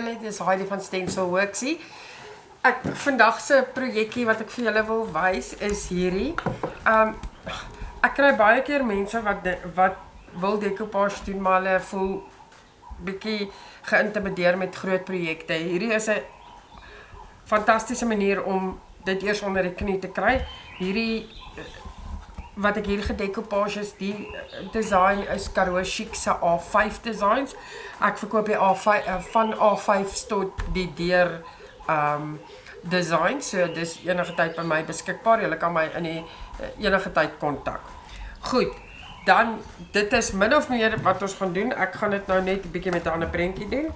Hi julle, dis Heidi van Stencil Worksie. Ek vandag se projekkie wat ek vir julle wil wys is hierdie. Um ek kry baie keer mense wat de, wat wil decoupage doen maar hulle voel bietjie geïntimideer met groot projekte. Hierdie is 'n fantastiese manier om dit eers onder die knie te kry. Hierdie wat ek hier gedecoupage is, die design is Karoo Chic se A5 designs. Ek verkoop die A5 uh, van A5 tot die deur um design. So dis enige tyd by my beskikbaar. Jy kan my in die uh, enige tyd kontak. Goed. Dan dit is min of meer wat ons gaan doen. Ek gaan dit nou net 'n bietjie met 'n ander prentjie doen.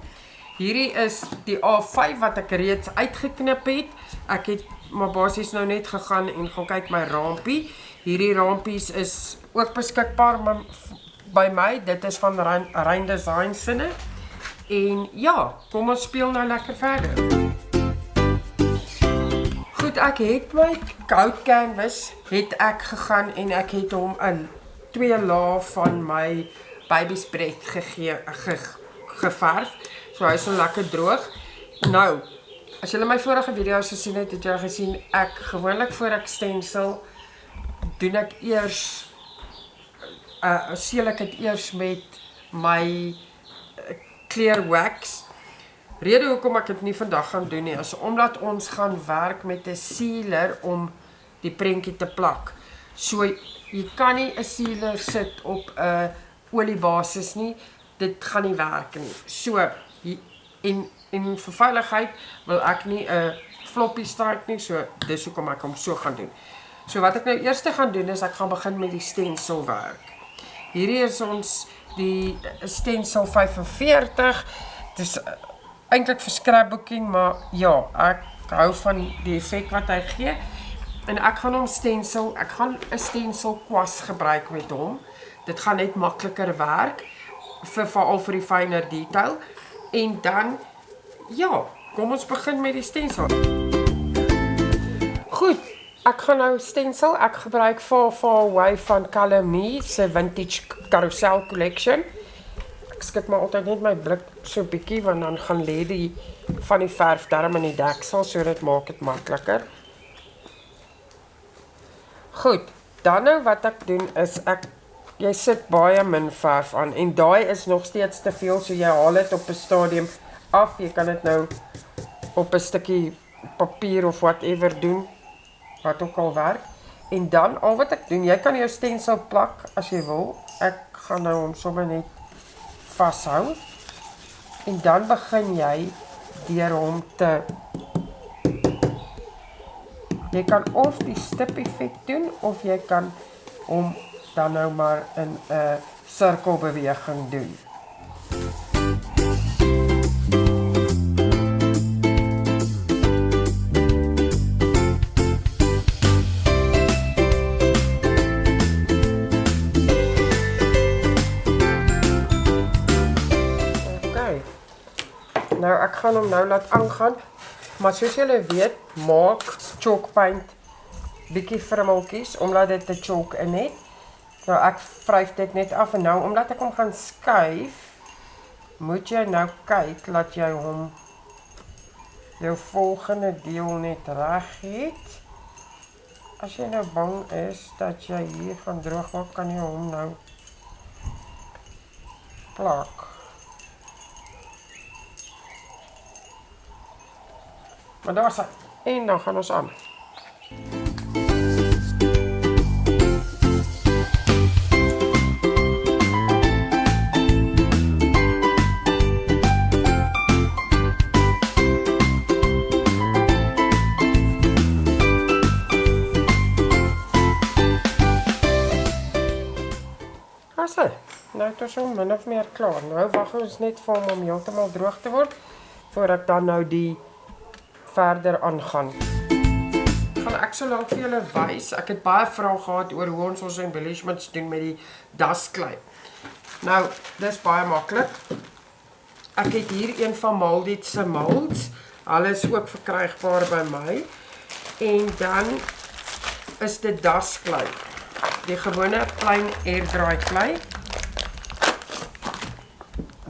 Hierdie is die A5 wat ek reeds uitgeknip het. Ek het maar basies nou net gegaan en gaan kyk my rampie. Hierdie rampies is ook beskikbaar by my. Dit is van Rein Design sinne. En ja, kom ons speel nou lekker verder. Goed, ek het my goud canvas het ek gegaan en ek het hom in twee lae van my baby's breath gegee ge, geverf. So hy is so lekker droog. Nou, as julle my vorige video's gesien het, het julle gesien ek gewoonlik voor ek stencil doen ek eers uh seel ek dit eers met my uh, clear wax. Rede hoekom ek dit nie vandag gaan doen nie is omdat ons gaan werk met 'n sealer om die prentjie te plak. So jy kan nie 'n sealer sit op 'n oliebasis nie. Dit gaan nie werk nie. So en en vir veiligheid wil ek nie 'n floppy start nie. So dis hoekom ek hom so gaan doen. So wat ek nou eers gaan doen is ek gaan begin met die stencil werk. Hierdie is ons die stencil 45. Dit is uh, eintlik vir scrapbooking, maar ja, ek hou van die effek wat hy gee. En ek gaan hom stencil, ek gaan 'n stencil kwas gebruik met hom. Dit gaan net makliker werk vir veral vir die fynere detail. En dan ja, kom ons begin met die stencil. Goed, Ek gaan nou stencil. Ek gebruik Far Far Away van Calamy se vintage carousel collection. Ek skik maar altyd net my blik so bietjie want dan gaan lê die van die verf darm in die deksel so dit maak dit makliker. Goed. Dan nou wat ek doen is ek jy sit baie min verf aan en daai is nog steeds te veel so jy haal dit op 'n stadium af. Jy kan dit nou op 'n stukkie papier of whatever doen wat ook al werk. En dan al wat ek doen, jy kan jou stencil plak as jy wil. Ek gaan nou hom sommer net vashou. En dan begin jy deur hom te Jy kan of die stip effek doen of jy kan hom dan nou maar in 'n sirkelbeweging doen. Ek gaan hom nou laat aangaan. Maar soos julle weet, maak chalk paint bietjie vrummeltjies omdat dit 'n chalk in het. Nou ek vryf dit net af en nou omdat ek hom gaan skuif, moet jy nou kyk dat jy hom jou volgende deel net reg het. As jy nou bang is dat jy hier gaan droog maak, kan jy hom nou plak. Maar daar is hy. En dan gaan ons aan. Asse, nou het ons hom min of meer klaar. Nou wag ons net vir hom om heeltemal droog te word voordat dan nou die verder aangaan. Gaan ek so lank vir julle wys. Ek het baie vrae gehad oor hoe ons ons embellishments doen met die dasklei. Nou, dis baie maklik. Ek het hier een van Maldit se molds. Alles ook verkrygbaar by my. En dan is dit dasklei. Die gewone klein airdry klei.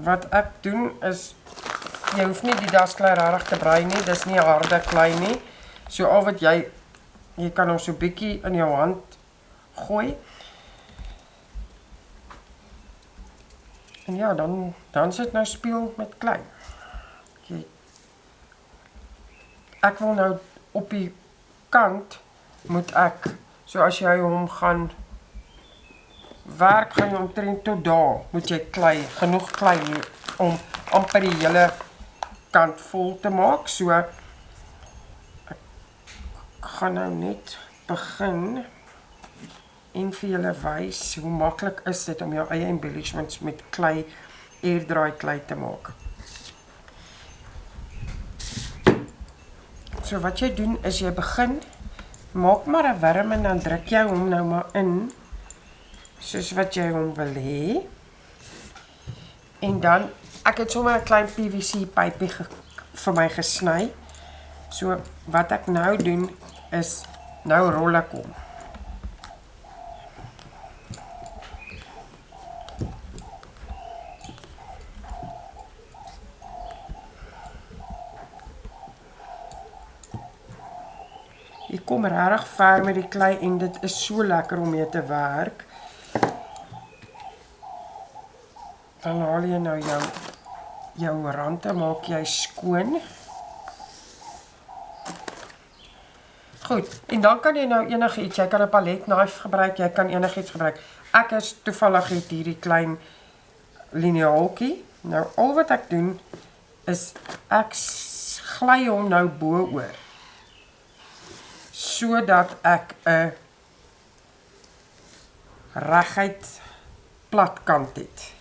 Wat ek doen is jy hoef nie die dasklei regtig te brei nie. Dis nie harde klei nie. So al wat jy jy kan hom so bietjie in jou hand gooi. En ja, dan dan sit nou speel met klei. Jy Ek wil nou op die kant moet ek so as jy hom gaan werk gaan jy omtrent tot daar moet jy klei genoeg klei om amper die hele kant vol te maak so ek gaan nou net begin en vir julle wys hoe maklik is dit om jou eie embellishments met klei airdraai klei te maak. So wat jy doen is jy begin maak maar 'n worm en dan druk jy hom nou maar in soos wat jy hom wil hê. En dan ek het sommer 'n klein PVC pypie vir my gesny. So wat ek nou doen is nou rol ek hom. Jy kom regtig ver met die klei en dit is so lekker om mee te werk. Dan haal jy nou jou jou rande maak jy skoon. Goed, en dan kan jy nou enigiets, jy kan 'n palet knife gebruik, jy kan enigiets gebruik. Ek is toevallig het hierdie klein liniaaltjie. Nou al wat ek doen is ek gly hom nou bo oor sodat ek 'n reguit plat kant het.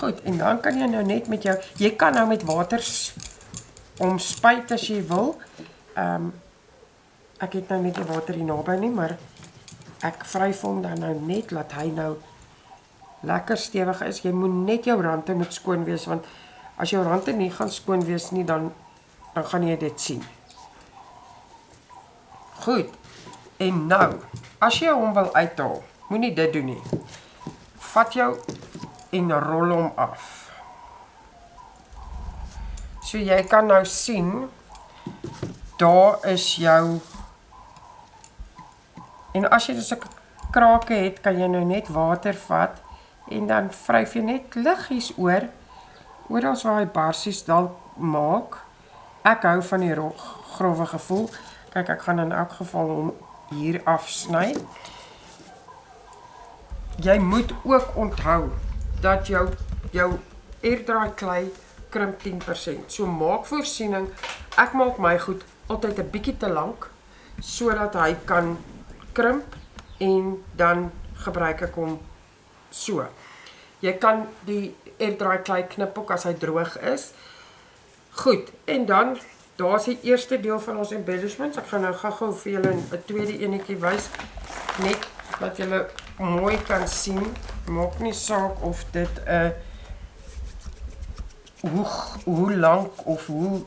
Goed, en dan kan jy nou net met jou jy kan nou met water omspuit as jy wil. Um, ek het nou net die water hier naby nie, maar ek vryf hom dan nou net laat hy nou lekker stewig is. Jy moet net jou rande moet skoon wees want as jou rande nie gaan skoon wees nie dan dan gaan jy dit sien. Goed. En nou, as jy hom wil uithaal, moenie dit doen nie. Vat jou en rol hom af. So jy kan nou sien daar is jou En as jy 'n krake het, kan jy nou net water vat en dan vryf jy net liggies oor oral waar hy barsies dalk maak. Ek hou van die grove gevoel. Kyk, ek gaan in elk geval hom hier afsny. Jy moet ook onthou dat jou jou airdraai klei krimp 10%. So maak voorsiening. Ek maak my goed altyd 'n bietjie te lank sodat hy kan krimp en dan gebruik ek hom so. Jy kan die airdraai klei knip ook as hy droog is. Goed, en dan daar's die eerste deel van ons embellishments. Ek gaan nou gou-gou vir julle 'n tweede enetjie wys net dat julle mooi kan sien. Maak nie saak of dit 'n uh, hoe hoe lank of hoe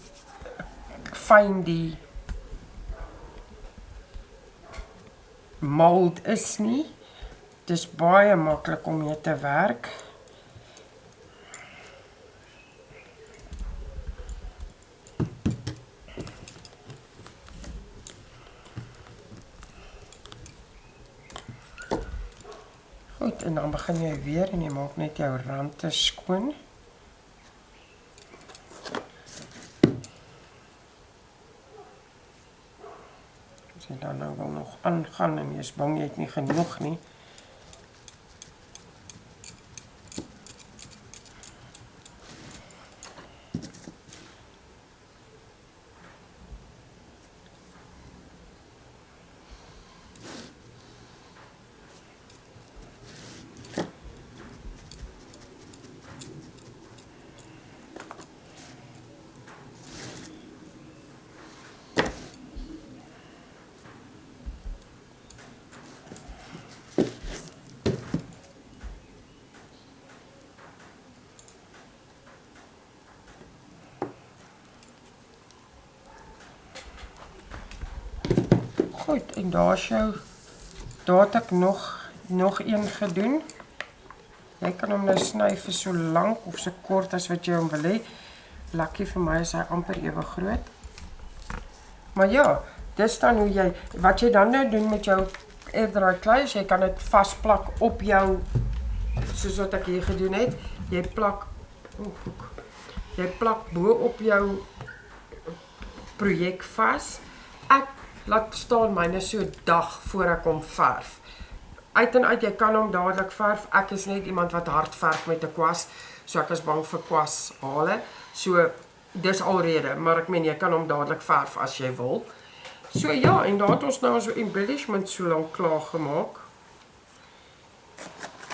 fyn die mold is nie. Dis baie maklik om mee te werk. Goed, en dan begin jy weer en jy maak net jou rande skoon. As jy dan nou wil nog aangaan en jy is bang jy het nie genoeg nie, Goed, en daar's jou daar het ek nog nog een gedoen. Jy kan hom nou vir so lank of so kort as wat jy hom wil hê. Lucky vir my is hy amper ewe groot. Maar ja, dis dan hoe jy wat jy dan nou doen met jou airdraai klei, jy kan dit vasplak op jou soos wat ek hier gedoen het. Jy plak oh, jy plak bo op jou projek vas. Ek laat staan myne so dag voor ek hom verf. Uit en uit jy kan hom dadelik verf. Ek is net iemand wat hard verf met 'n kwas, so ek is bang vir kwas hale. So dis alrede, maar ek meen jy kan hom dadelik verf as jy wil. So ja, en daar het ons nou so embellishment so lank klaar gemaak.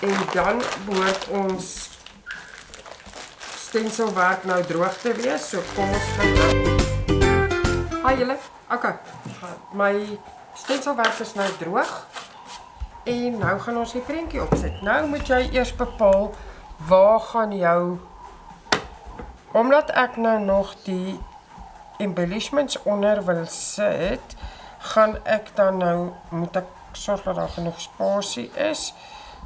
En dan behoort ons stenselwerk nou droog te wees. So kom ons gaan. Haai julle. Okay. My stenselwerk is nou droog. En nou gaan ons die prentjie opsit. Nou moet jy eers bepaal waar gaan jou Omdat ek nou nog die embellishments onder wil sit, gaan ek dan nou moet ek sorg dat daar genoeg spasie is.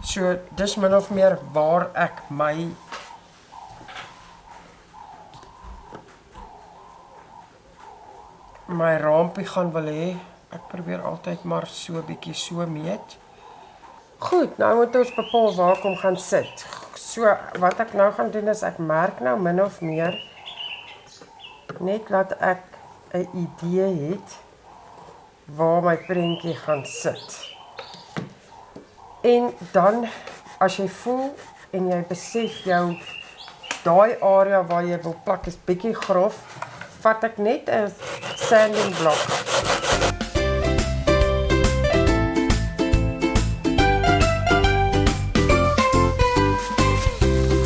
So dis min of meer waar ek my my rampie gaan wil hê. Ek probeer altyd maar so bietjie so meet. Goed, nou moet ons bepaal waar kom gaan sit. So wat ek nou gaan doen is ek merk nou min of meer net laat ek 'n idee het waar my prentjie gaan sit. En dan as jy voel en jy besef jou daai area waar jy wil plak is bietjie grof, vat ek net 'n sanding blok.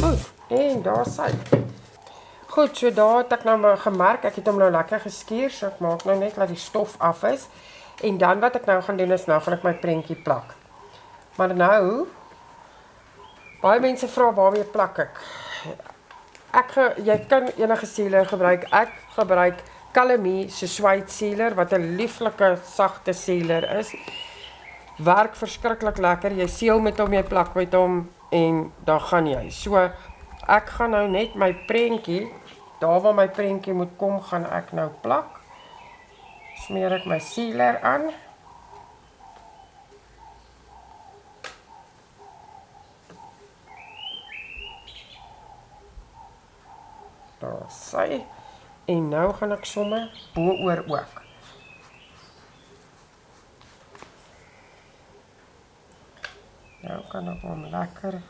Goed, en daar sy. Goed, so daar het ek nou maar gemerk, ek het hom nou lekker geskuur, so ek maak nou net dat die stof af is. En dan wat ek nou gaan doen is nou gaan ek my prentjie plak. Maar nou baie mense vra waarmee plak ek? Ek jy kan enige sealer gebruik. Ek gebruik Calamie se swyt sealer wat 'n lieflike sagte sealer is. Werk verskriklik lekker. Jy seël met hom, jy plak met hom en dan gaan jy. So ek gaan nou net my prentjie, daar waar my prentjie moet kom, gaan ek nou plak. Smeer ek my sealer aan. Daar sy. En nou gaan ek sommer bo oor ook. Nou kan ek hom lekker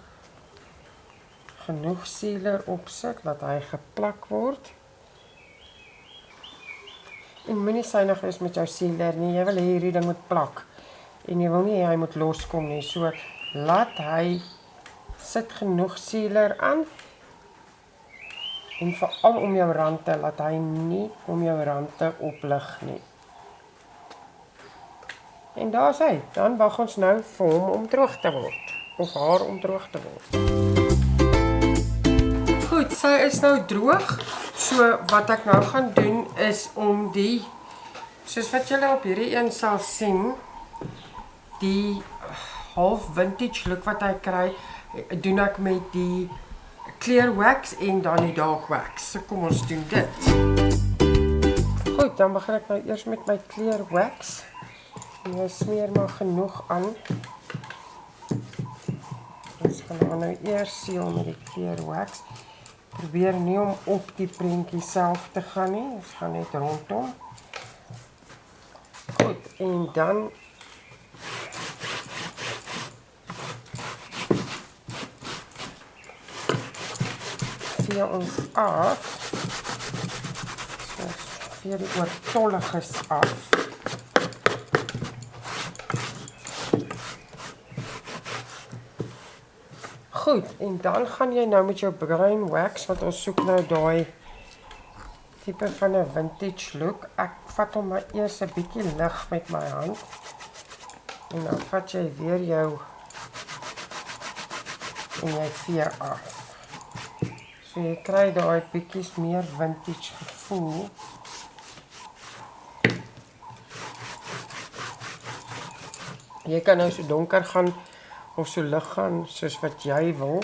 genoeg sealer opsit dat hy geplak word. En moenie synig wees met jou sealer nie. Jy wil hierdie ding moet plak. En jy wil nie hy moet loskom nie. So laat hy sit genoeg sealer aan en veral om jou rande laat hy nie om jou rande oplig nie. En daar's hy. Dan wag ons nou vir hom om droog te word of haar om droog te word. Goed, sy is nou droog. So wat ek nou gaan doen is om die soos wat julle op hierdie een sal sien, die half vintage look wat hy kry, doen ek met die clear wax en dan die dark wax. So kom ons doen dit. Goed, dan begin ek nou eers met my clear wax. En jy smeer maar genoeg aan. Ons gaan nou eers seël met die clear wax. Probeer nie om op die prentjie self te gaan nie. Ons gaan net rondom. Goed, en dan vee ons af. So vee die oortolliges af. Goed, en dan gaan jy nou met jou bruin wax wat ons soek nou daai tipe van 'n vintage look. Ek vat hom maar eers 'n bietjie lig met my hand. En dan vat jy weer jou en jy vee af. So jy kry daai bietjies meer vintage gevoel. Jy kan nou so donker gaan of so lig gaan soos wat jy wil.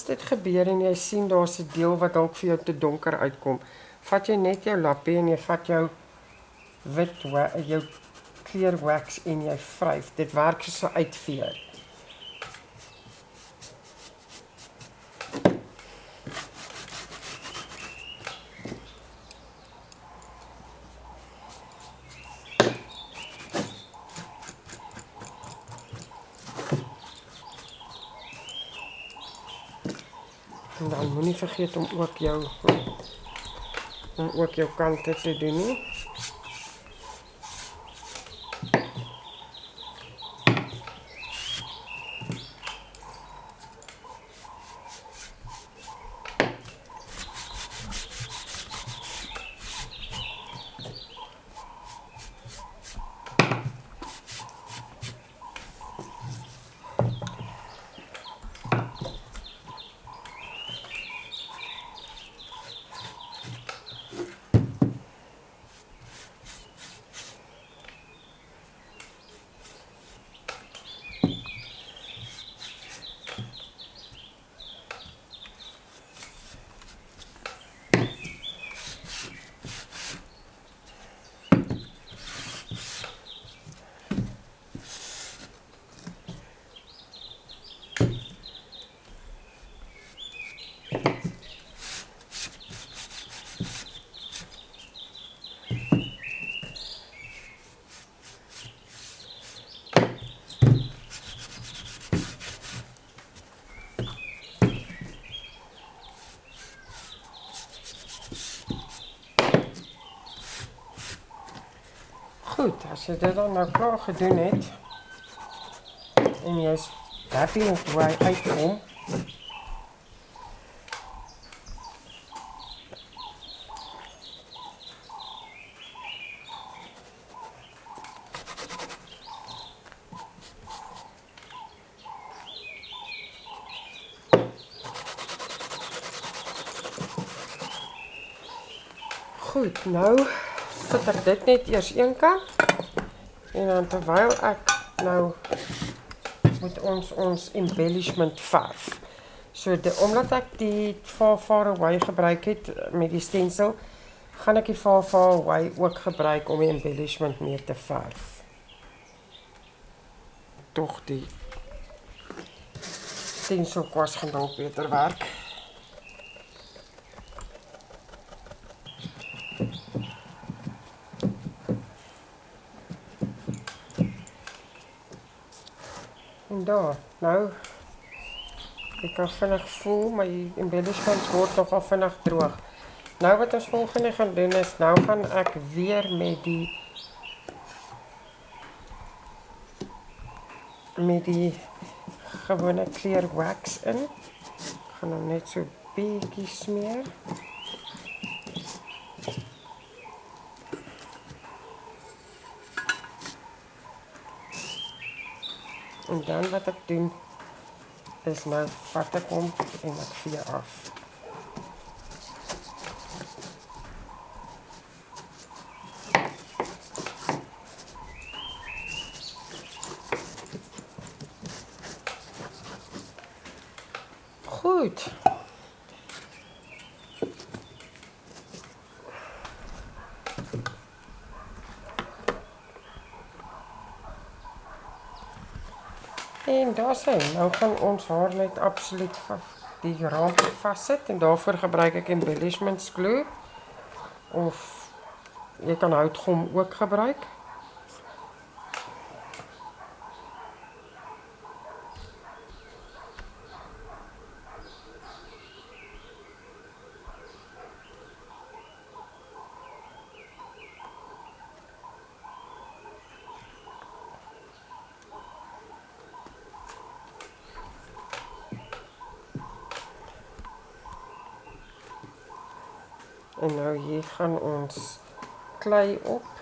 As dit gebeur en jy sien daar's 'n deel wat dalk vir jou te donker uitkom, vat jy net jou lappie en jy vat jou wit jou clear wax en jy vryf. Dit werk so uitveer. Dan moenie vergeet om ook jou om ook jou kante te doen nie. Goed, as jy dit dan nou klaar gedoen het en jy's happy met hoe hy uitkom, Goed, nou sit ek dit net eers een kant. En dan terwyl ek nou moet ons ons embellishment verf. So de, omdat ek die far far away gebruik het met die stencil, gaan ek die far far away ook gebruik om die embellishment mee te verf. Tog die stencil kwas dalk beter werk. Daar, nou ek kan vinnig voel my embellishments word nogal vinnig droog. Nou wat ons volgende gaan doen is nou gaan ek weer met die met die gewone clear wax in. Gaan hom net so bietjie smeer. En dan wat ek doen is nou vat ek hom en ek vee af. Goed. En daar sê, nou gaan ons haar net absoluut die ramp vassit en daarvoor gebruik ek embellishment glue of jy kan houtgom ook gebruik. En nou hier gaan ons klei op.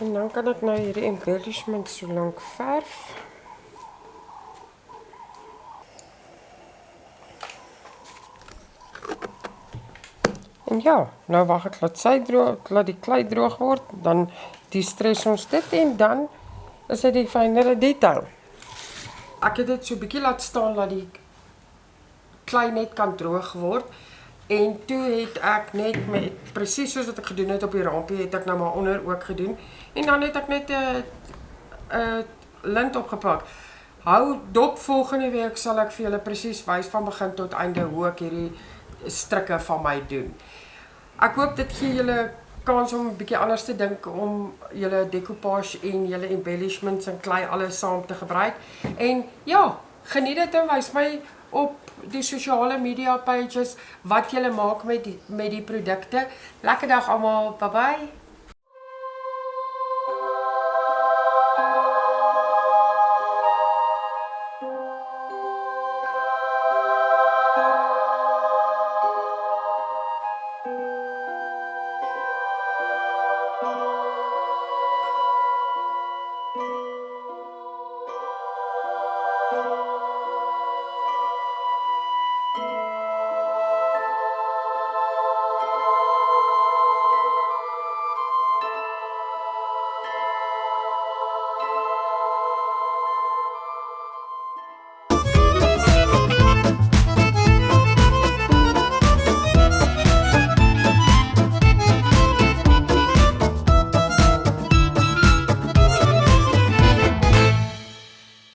En dan kan ek nou hierdie embellishment so lank verf. En ja, nou wag ek laat sy droog, laat die klei droog word, dan die-stres ons dit en dan is dit die fynere detail. Ek het dit so 'n bietjie laat staan dat die klei net kan droog word. En toe het ek net met presies soos wat ek gedoen het op die rampie, het ek nou maar onder ook gedoen. En dan het ek net 'n 'n lint opgepak. Hou dop volgende week sal ek vir julle presies wys van begin tot einde hoe ek hierdie strikke van my doen. Ek hoop dit gee julle kans om 'n bietjie anders te dink om julle decoupage en julle embellishments en klei alles saam te gebruik. En ja, geniet dit en wys my op die sosiale media pages wat julle maak met die, met die produkte. Lekker dag almal. Bye bye.